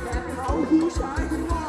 แพ้เขา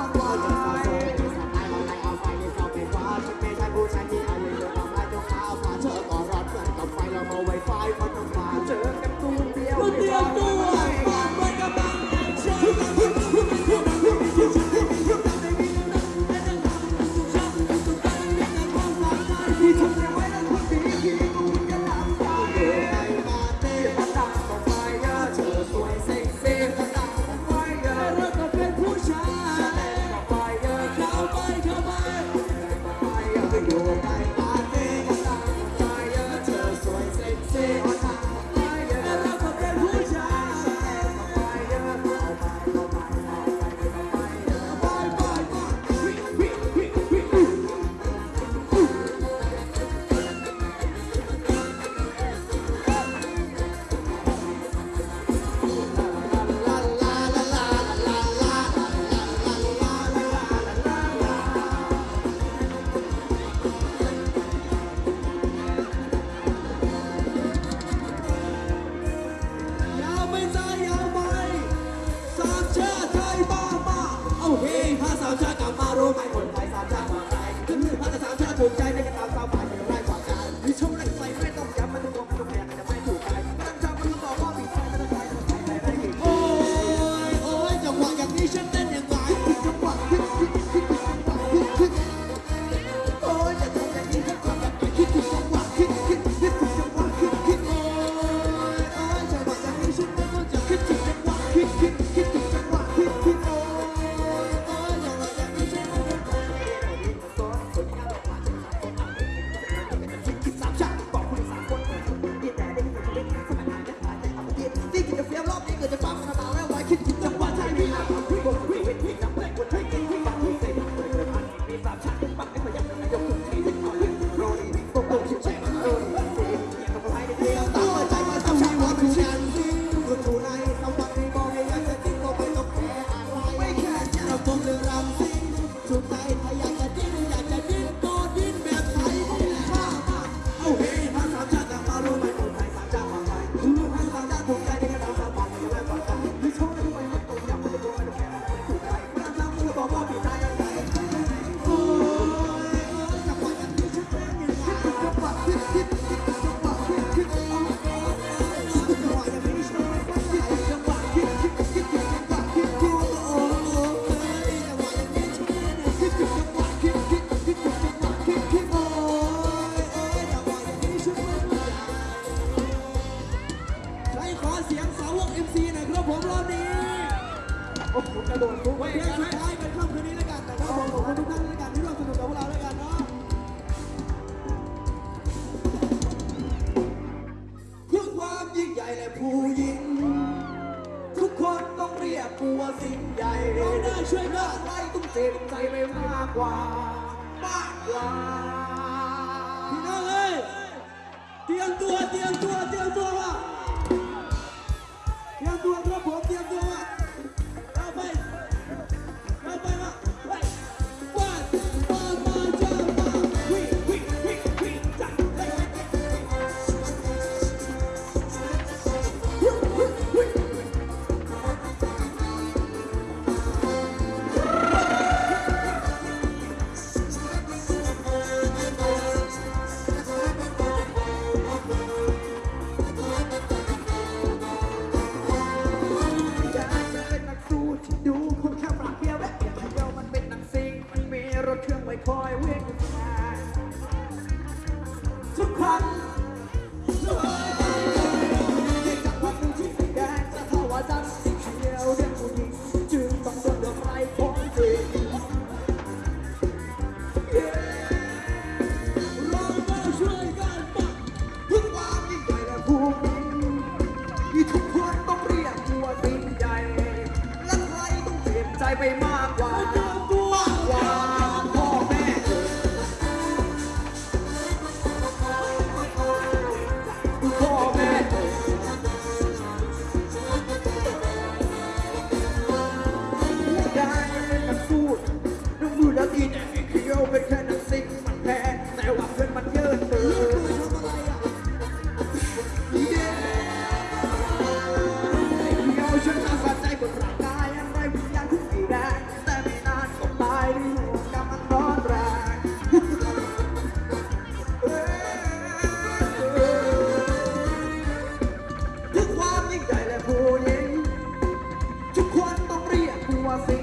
así.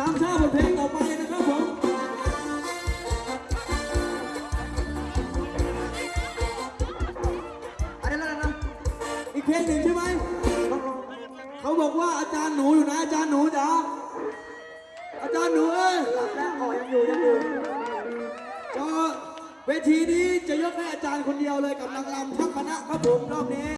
ตามชาบทเพลงต่อไปนะครับผมอะไรแล้วนะอีกเพลงหนึ่งใช่ไหมเขาบอกว่าอาจารย์หนูอยู่นะอาจารย์หนูจ๋าอาจารย์หนูเอ้ยหลับแล้อ๋อยังอยู่ยังอยู่ก็เวทีนี้จะยกให้อาจารย์คนเดียวเลยกับนางรำทั้งคณะครับผมรอบนี้